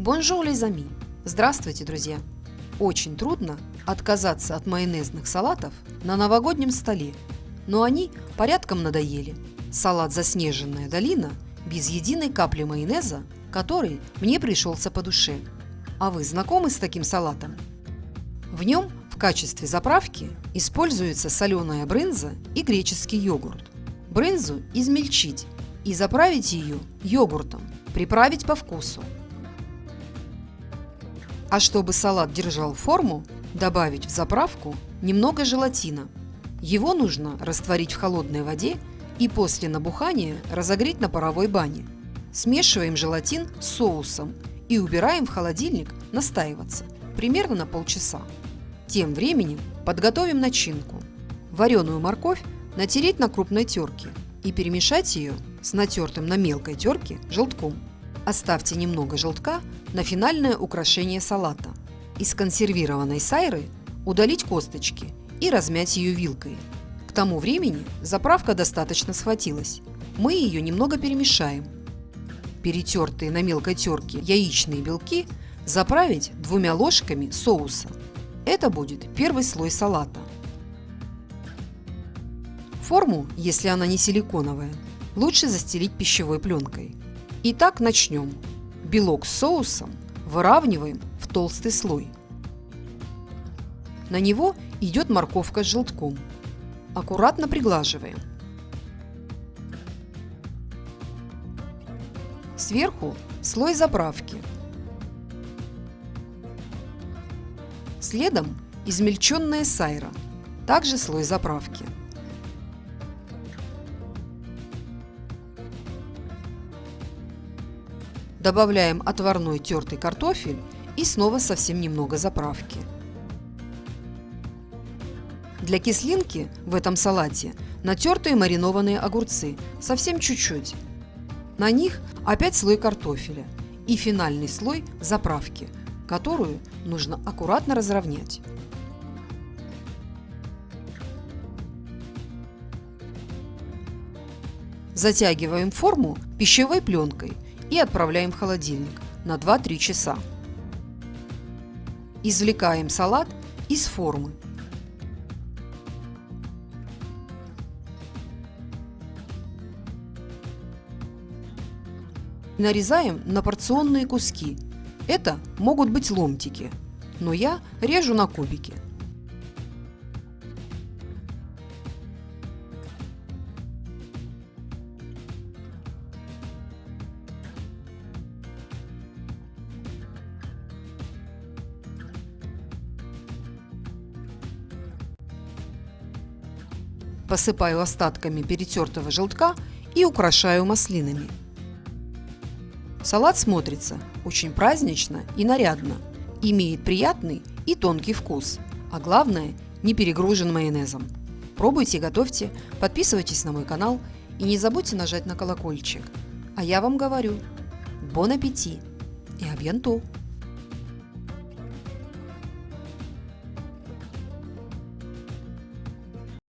Бонжур, лизами! Здравствуйте, друзья! Очень трудно отказаться от майонезных салатов на новогоднем столе, но они порядком надоели. Салат «Заснеженная долина» без единой капли майонеза, который мне пришелся по душе. А вы знакомы с таким салатом? В нем в качестве заправки используется соленая брынза и греческий йогурт. Брынзу измельчить и заправить ее йогуртом, приправить по вкусу. А чтобы салат держал форму, добавить в заправку немного желатина. Его нужно растворить в холодной воде и после набухания разогреть на паровой бане. Смешиваем желатин с соусом и убираем в холодильник настаиваться, примерно на полчаса. Тем временем подготовим начинку. Вареную морковь натереть на крупной терке и перемешать ее с натертым на мелкой терке желтком. Оставьте немного желтка на финальное украшение салата. Из консервированной сайры удалить косточки и размять ее вилкой. К тому времени заправка достаточно схватилась. Мы ее немного перемешаем. Перетертые на мелкой терке яичные белки заправить двумя ложками соуса. Это будет первый слой салата. Форму, если она не силиконовая, лучше застелить пищевой пленкой. Итак, начнем. Белок с соусом выравниваем в толстый слой. На него идет морковка с желтком. Аккуратно приглаживаем. Сверху слой заправки. Следом измельченная сайра, также слой заправки. Добавляем отварной тертый картофель и снова совсем немного заправки. Для кислинки в этом салате натертые маринованные огурцы, совсем чуть-чуть. На них опять слой картофеля и финальный слой заправки, которую нужно аккуратно разровнять. Затягиваем форму пищевой пленкой – и отправляем в холодильник на 2-3 часа. Извлекаем салат из формы. Нарезаем на порционные куски. Это могут быть ломтики, но я режу на кубики. Посыпаю остатками перетертого желтка и украшаю маслинами. Салат смотрится очень празднично и нарядно, имеет приятный и тонкий вкус, а главное не перегружен майонезом. Пробуйте, готовьте, подписывайтесь на мой канал и не забудьте нажать на колокольчик. А я вам говорю, бон аппетит и абьянту!